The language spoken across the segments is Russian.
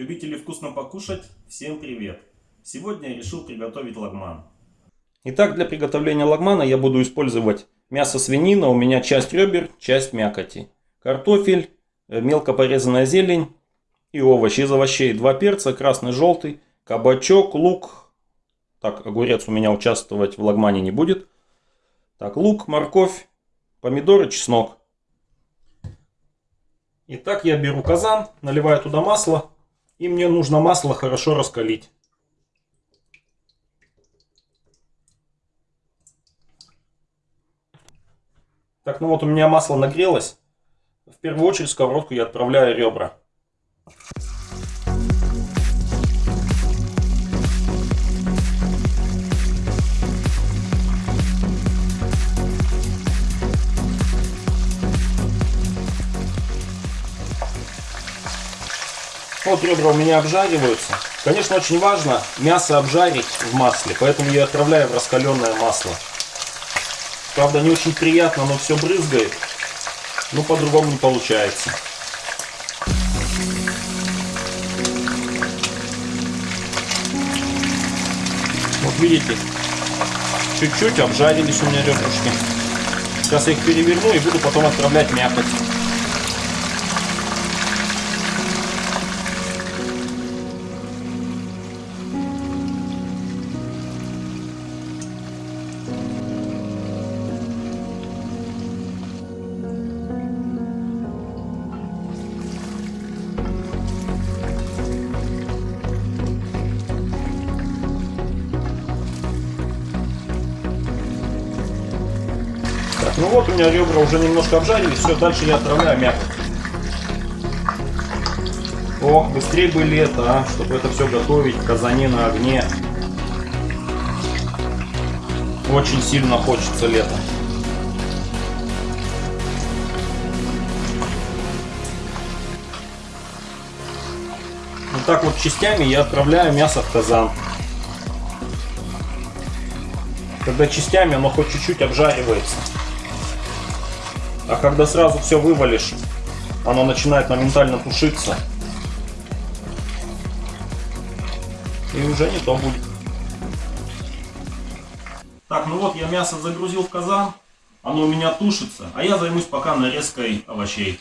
Любители вкусно покушать, всем привет! Сегодня я решил приготовить лагман. Итак, для приготовления лагмана я буду использовать мясо свинина, у меня часть ребер, часть мякоти, картофель, э, мелко порезанная зелень и овощи. Из овощей два перца, красный, желтый, кабачок, лук. Так, огурец у меня участвовать в лагмане не будет. Так, лук, морковь, помидоры, чеснок. Итак, я беру казан, наливаю туда масло. И мне нужно масло хорошо раскалить. Так, ну вот у меня масло нагрелось. В первую очередь сковородку я отправляю ребра. Вот ребра у меня обжариваются. Конечно, очень важно мясо обжарить в масле, поэтому я отправляю в раскаленное масло. Правда, не очень приятно, но все брызгает. Но по-другому не получается. Вот видите, чуть-чуть обжарились у меня ребрышки. Сейчас я их переверну и буду потом отправлять мякоть. Ну вот у меня ребра уже немножко обжарились. Все, дальше я отправляю мякоть. Ох, быстрее бы лето, а, чтобы это все готовить в казане на огне. Очень сильно хочется лета. Вот так вот частями я отправляю мясо в казан. Когда частями оно хоть чуть-чуть обжаривается. А когда сразу все вывалишь, оно начинает моментально тушиться. И уже не то будет. Так, ну вот я мясо загрузил в казан. Оно у меня тушится. А я займусь пока нарезкой овощей.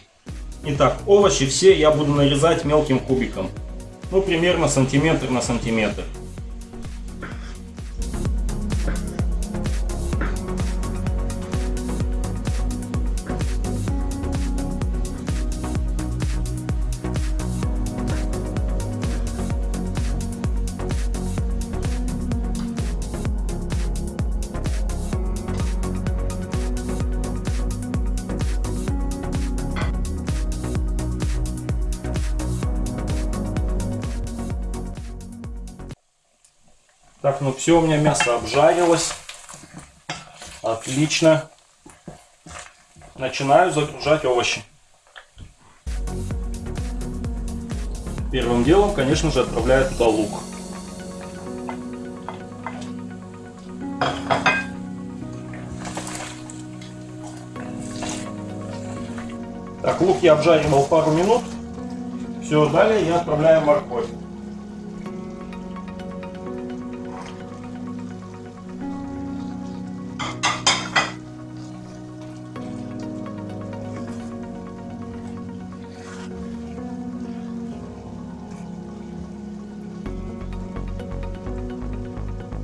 Итак, овощи все я буду нарезать мелким кубиком. Ну, примерно сантиметр на сантиметр. Так, ну все, у меня мясо обжарилось. Отлично. Начинаю загружать овощи. Первым делом, конечно же, отправляю туда лук. Так, лук я обжаривал пару минут. Все, далее я отправляю морковь.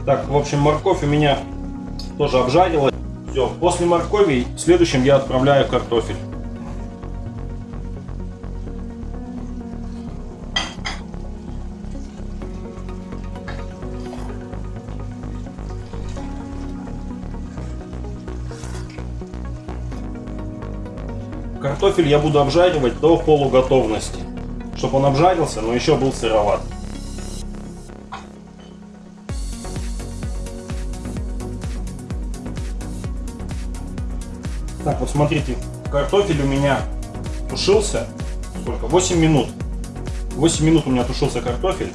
Так, в общем, морковь у меня тоже обжарилась. Все, после моркови следующим я отправляю картофель. Картофель я буду обжаривать до полуготовности, чтобы он обжарился, но еще был сыроват. Смотрите, картофель у меня тушился, сколько? 8 минут. 8 минут у меня тушился картофель.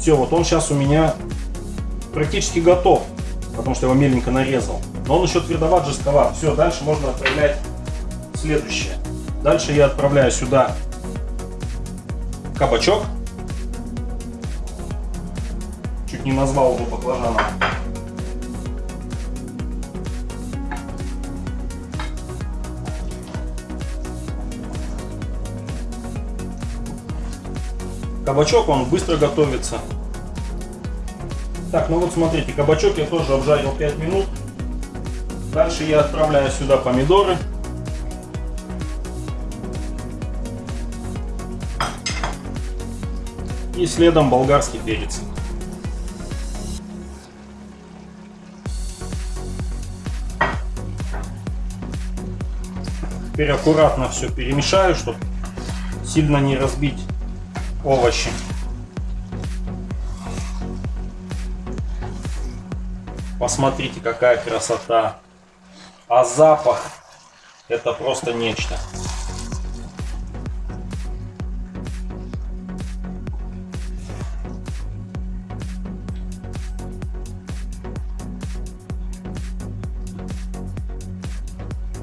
Все, вот он сейчас у меня практически готов, потому что я его меленько нарезал. Но он еще твердоват, жестковат. Все, дальше можно отправлять следующее. Дальше я отправляю сюда кабачок. Чуть не назвал его баклажаном. Кабачок, он быстро готовится. Так, ну вот смотрите, кабачок я тоже обжарил 5 минут. Дальше я отправляю сюда помидоры. И следом болгарский перец. Теперь аккуратно все перемешаю, чтобы сильно не разбить овощи. Посмотрите, какая красота. А запах это просто нечто.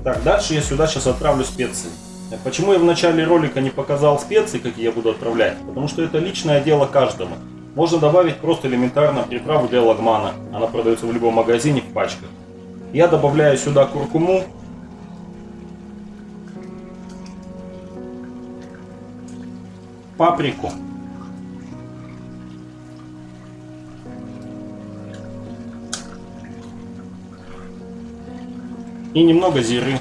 Так, дальше я сюда сейчас отправлю специи. Почему я в начале ролика не показал специи, какие я буду отправлять? Потому что это личное дело каждому. Можно добавить просто элементарно приправу для лагмана. Она продается в любом магазине в пачках. Я добавляю сюда куркуму. Паприку. И немного зиры.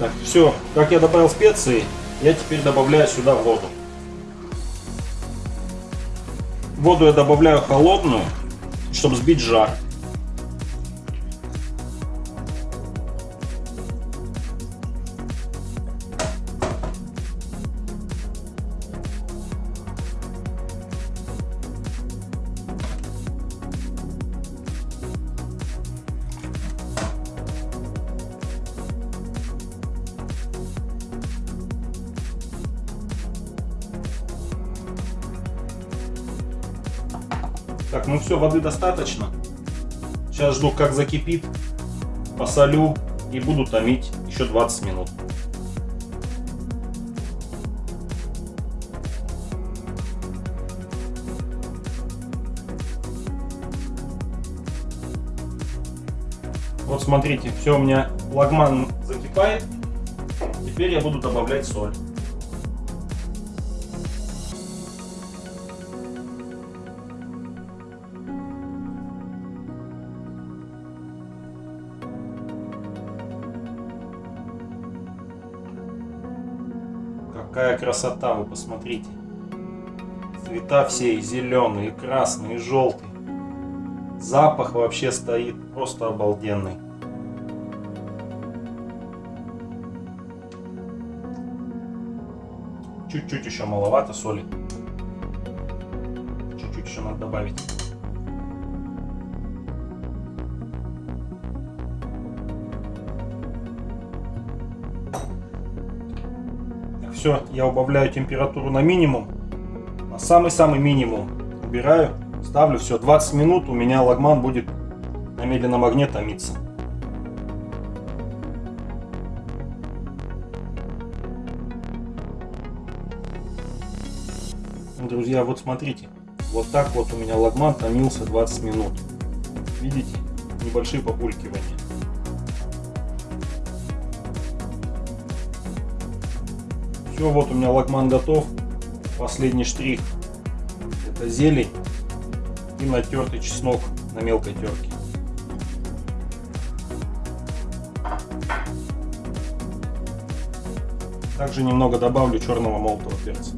Так, все, как я добавил специи, я теперь добавляю сюда воду. Воду я добавляю холодную, чтобы сбить жар. Так, ну все, воды достаточно. Сейчас жду, как закипит. Посолю и буду томить еще 20 минут. Вот смотрите, все у меня лагман закипает. Теперь я буду добавлять соль. Какая красота, вы посмотрите. Цвета все и зеленые, и красные, и желтые. Запах вообще стоит просто обалденный. Чуть-чуть еще маловато соли. Чуть-чуть еще надо добавить. Все, я убавляю температуру на минимум. На самый-самый минимум. Убираю, ставлю все. 20 минут у меня лагман будет на медленном огне томиться. Друзья, вот смотрите. Вот так вот у меня лагман томился 20 минут. Видите? Небольшие популькивания. Все, вот у меня лагман готов. Последний штрих. Это зелень и натертый чеснок на мелкой терке. Также немного добавлю черного молотого перца.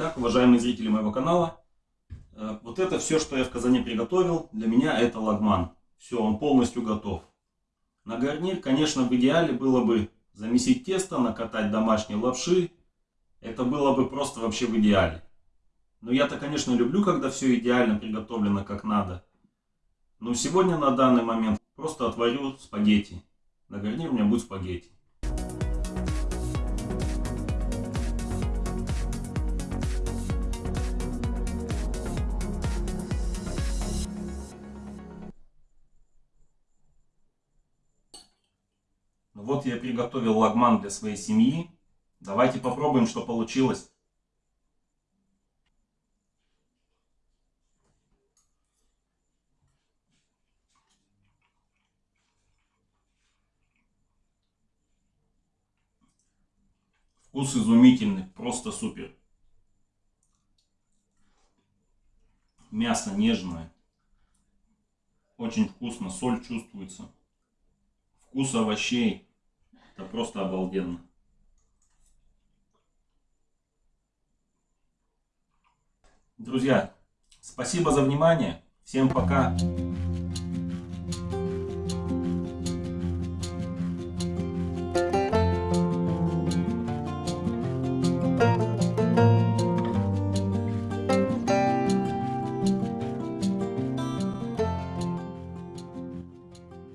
Итак, уважаемые зрители моего канала, э, вот это все, что я в казане приготовил, для меня это лагман. Все, он полностью готов. На гарнир, конечно, в идеале было бы замесить тесто, накатать домашние лапши. Это было бы просто вообще в идеале. Но я-то, конечно, люблю, когда все идеально приготовлено как надо. Но сегодня на данный момент просто отварю спагетти. На гарнир у меня будет спагетти. Вот я приготовил лагман для своей семьи. Давайте попробуем, что получилось. Вкус изумительный, просто супер. Мясо нежное. Очень вкусно, соль чувствуется. Вкус овощей. Это просто обалденно. Друзья, спасибо за внимание. Всем пока.